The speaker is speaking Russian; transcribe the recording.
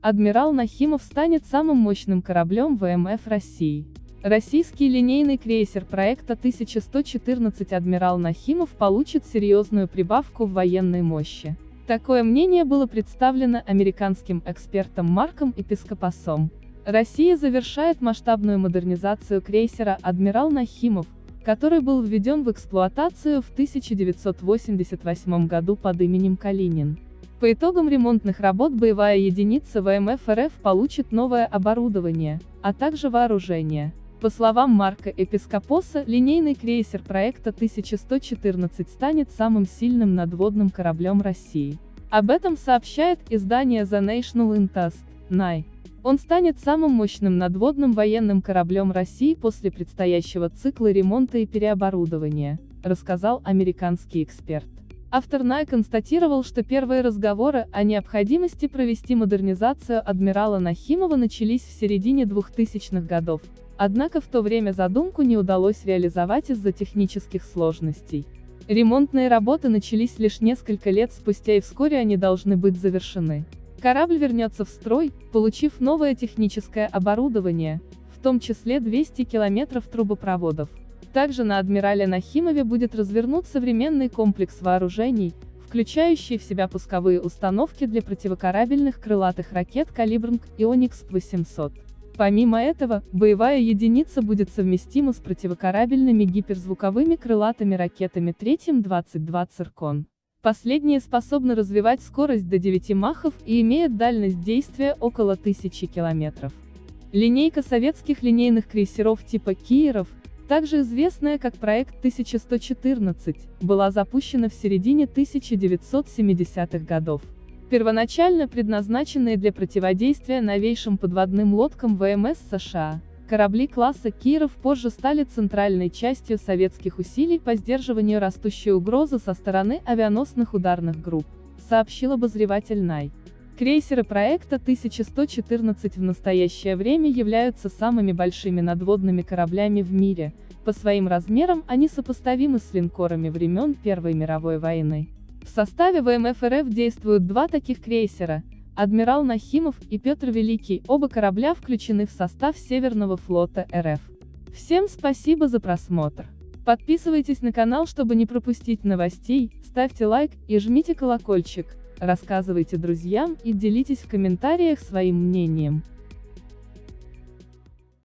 Адмирал Нахимов станет самым мощным кораблем ВМФ России. Российский линейный крейсер проекта 1114 «Адмирал Нахимов» получит серьезную прибавку в военной мощи. Такое мнение было представлено американским экспертом Марком Эпископосом. Россия завершает масштабную модернизацию крейсера «Адмирал Нахимов», который был введен в эксплуатацию в 1988 году под именем Калинин. По итогам ремонтных работ боевая единица ВМФ РФ получит новое оборудование, а также вооружение. По словам Марка Эпископоса, линейный крейсер проекта 1114 станет самым сильным надводным кораблем России. Об этом сообщает издание The National Interest, NAI. Он станет самым мощным надводным военным кораблем России после предстоящего цикла ремонта и переоборудования, рассказал американский эксперт. Автор НАЙ констатировал, что первые разговоры о необходимости провести модернизацию адмирала Нахимова начались в середине 2000-х годов, Однако в то время задумку не удалось реализовать из-за технических сложностей. Ремонтные работы начались лишь несколько лет спустя и вскоре они должны быть завершены. Корабль вернется в строй, получив новое техническое оборудование, в том числе 200 километров трубопроводов. Также на Адмирале Нахимове будет развернут современный комплекс вооружений, включающий в себя пусковые установки для противокорабельных крылатых ракет «Калибрнг» и «Оникс-800». Помимо этого, боевая единица будет совместима с противокорабельными гиперзвуковыми крылатыми ракетами третьим 22 «Циркон». Последние способны развивать скорость до 9 махов и имеют дальность действия около 1000 километров. Линейка советских линейных крейсеров типа «Киеров», также известная как проект 1114, была запущена в середине 1970-х годов. Первоначально предназначенные для противодействия новейшим подводным лодкам ВМС США, корабли класса Киров позже стали центральной частью советских усилий по сдерживанию растущей угрозы со стороны авианосных ударных групп, сообщил обозреватель НАЙ. Крейсеры проекта 1114 в настоящее время являются самыми большими надводными кораблями в мире, по своим размерам они сопоставимы с линкорами времен Первой мировой войны. В составе ВМФ РФ действуют два таких крейсера, Адмирал Нахимов и Петр Великий, оба корабля включены в состав Северного флота РФ. Всем спасибо за просмотр. Подписывайтесь на канал, чтобы не пропустить новостей, ставьте лайк и жмите колокольчик, рассказывайте друзьям и делитесь в комментариях своим мнением.